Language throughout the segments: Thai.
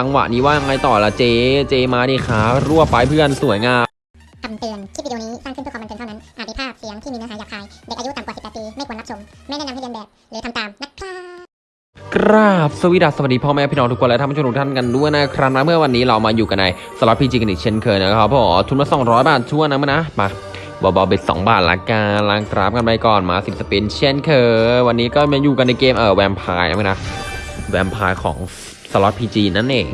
จังหวะนี้ว่ายังไงต่อละเจ เจมาดิครับรวบไปเพื่อนสวยงามคำเตือน คลิปวิดีโอนี้สร้างขึ้นเพื่อความบันเทิงเท่านั้น อาจมีภาพเสียงที่มีเนื้อหาหยาบคาย เด็กอายุต่ำกว่า 18 ปี ไม่ควรรับชม ไม่แนะนำให้เรียนแบบ หรือทำตามนะครับกราบสวีดัสสวัสดีพ่อแม่พี่น้องทุกคนและท่านผู้ชมทุกท่านกันด้วยนะครับนะเมื่อวันนี้เรามาอยู่กันในสล็อตพีจีกันอีกเช่นเคยนะครับผมทุนมา200 บาทชั่วนะมั้ยนะมาเบาๆเบ็ด2บาทละกันล้างกราฟกันไปก่อนมา10สปินเช่นเคยวันนี้ก็มาอยู่กันในเกมเออแวมไพร์นะมั้ยนะแวมไพร์ของส ล็อต PG นั่นเอง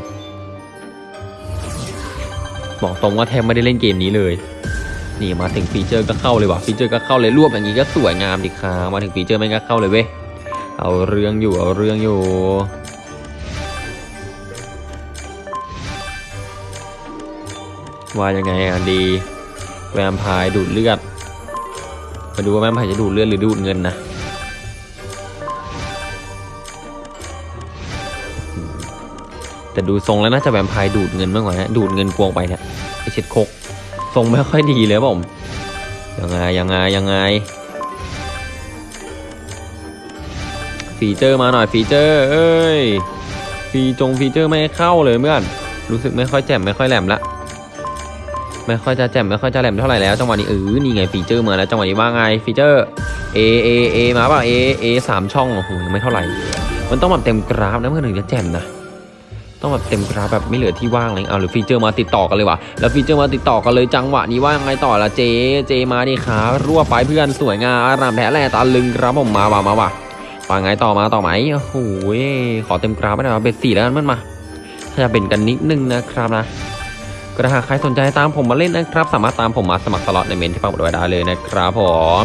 บอกตรงว่าแทบไม่ได้เล่นเกมนี้เลย นี่มาถึงฟีเจอร์ก็เข้าเลยว่ะฟีเจอร์ก็เข้าเลยรวบอย่างนี้ก็สวยงามดิครับมาถึงฟีเจอร์แม่งก็เข้าเลยเว้ยเอาเรื่องอยู่เอาเรื่องอยู่ว่ายังไงอะดีแวมไพร์ดูดเลือดมาดูว่าแวมไพร์จะดูดเลือดหรือดูดเงินนะ แต่ดูทรงแล้วน่าจะแวมไพร์ดูดเงินมากกว่านะดูดเงินกวงไปเนี่ยไอเช็ดคกทรงไม่ค่อยดีเลยผมยังไงยังไงยังไงฟีเจอร์มาหน่อยฟีเจอร์เอ้ยฟีจงฟีเจอร์ไม่เข้าเลยเพื่อนรู้สึกไม่ค่อยแจ่มไม่ค่อยแหลมละไม่ค่อยจะแจ่มไม่ค่อยจะแหลมเท่าไหร่แล้วจังหวะนี้เออนี่ไงฟีเจอร์มาแล้วจังหวะนี้ว่าไงฟีเจอร์ A A A มาป่ะ A A สามช่องโอ้โหยังไม่เท่าไหร่ มันต้องแบบเต็มกราฟนะเพื่อนถึงจะแจ่มนะ ต้องแบบเต็มกราฟแบบไม่เหลือที่ว่างเลยเอาหรือฟีเจอร์มาติดต่อกันเลยว่ะแล้วฟีเจอร์มาติดต่อกันเลยจังหวะนี้ว่ายังไงต่อละ J J มาดิครับรวยไปเพื่อนสวยงามอารามแท้แลตาลึงครับผมมาว่ะมาว่ะว่าไงต่อมาต่อไหมโอ้โหขอเต็มกราฟไปหน่อย bet สี่แล้วกันเพื่อนมาถ้าจะเบ่นกันนิดนึงนะครับนะก็ถ้าหากใครสนใจตามผมมาเล่นนะครับ สามารถตามผมมาสมัครสล็อตในเมนต์ที่ปักหมุดไว้ได้เลยนะครับผม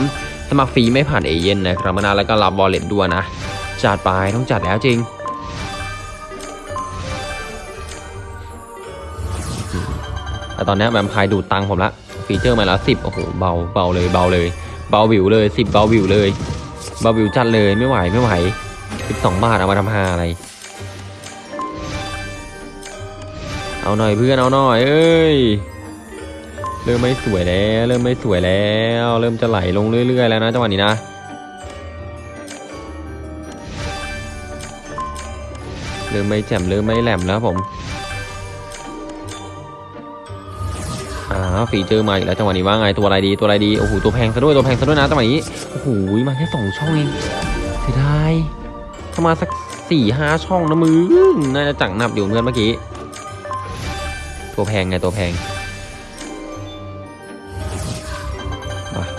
สมัครฟรีไม่ผ่านเอเย่นต์นะครับมานาแล้วก็รับ wallet ด้วยนะจัดไปต้องจัดแล้วจริง แต่ตอนนี้แวมไพร์ดูดตังผมละฟีเจอร์มาแล้วสิบโอ้โหเบาเบาเลยเบาเลย เบาหวิวเลยสิบเบาหวิวเลย เบาหวิวจัดเลยไม่ไหวไม่ไหวสิบสองบาทเอามาทำหาอะไร เอาหน่อยเพื่อนเอาหน่อยเอ้ยเริ่มไม่สวยแล้ว เริ่มไม่สวยแล้ว เริ่มจะไหลลงเรื่อย ๆ แล้วนะจังหวะนี้นะเริ่มไม่แจ่มเริ่มไม่แหลมแล้วผม อ่าฟีเจอร์มาอีกแล้วจังหวะนี้ว่าไงตัวอะไรดีตัวอะไรดีโอ้โหตัวแพงซะด้วยตัวแพงซะด้วยนะจังหวะนี้โอ้โหมาแค่สองช่องเองเสียดายถ้ามาสักสี่ห้าช่องนะมึงน่าจะจังหนับอยู่เพื่อนเมื่อกี้ตัวแพงไงตัวแพง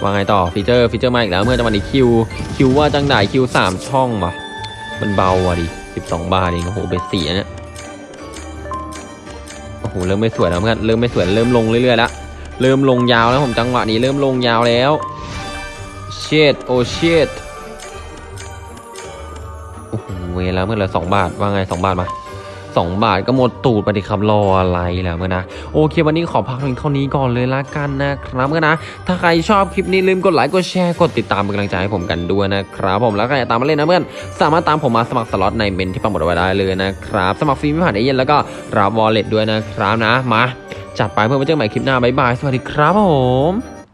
ว่าไงต่อฟีเจอร์ฟีเจอร์มาอีกแล้วเมื่อจังหวะนี้ Q Q ว่าจังได้ Q สามช่องว่ะมันเบาอะดิสิบสองบาทเองโอ้โห bet สี่เนี้ย โอ้โหเริ่มไม่สวยแล้วเพื่อนเริ่มไม่สวยเริ่มลงเรื่อยๆแล้วเริ่มลงยาวแล้วผมจังหวะนี้เริ่มลงยาวแล้วเชิดโอเชิดโอ้โหเวลาเมื่อไหร่สองบาทว่าไงสองบาทมา สองบาทก็หมดตูดไปดิครับรออะไรแล้วเมื่อนะโอเควันนี้ขอพักเพียงเท่านี้ก่อนเลยละกันนะครับเมื่อนะ ถ้าใครชอบคลิปนี้ลืมกดไลค์กดแชร์กดติดตามเป็นกำลังใจให้ผมกันด้วยนะครับผมแล้วใครอยากตามมาเล่นนะเพื่อนสามารถตามผมมาสมัครสล็อตในเมนต์ที่ปักหมุดไว้ได้เลยนะครับสมัครฟรีไม่ผ่านเอเย่นต์แล้วก็รับ wallet ด้วยนะครับนะมาจัดไปเพื่อนไว้เจอกันใหม่คลิปหน้าบ๊ายบายสวัสดีครับผม